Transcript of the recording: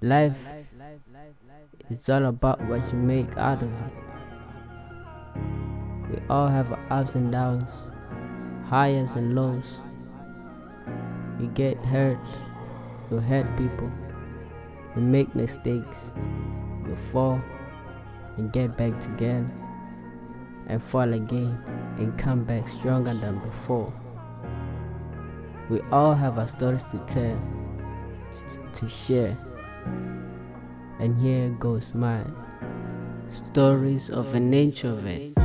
Life is all about what you make out of it. We all have ups and downs, highs and lows. We get hurt, we hurt people, we make mistakes, we fall and get back together, and fall again and come back stronger than before. We all have our stories to tell, to share, and here goes mine. Stories of an introvert.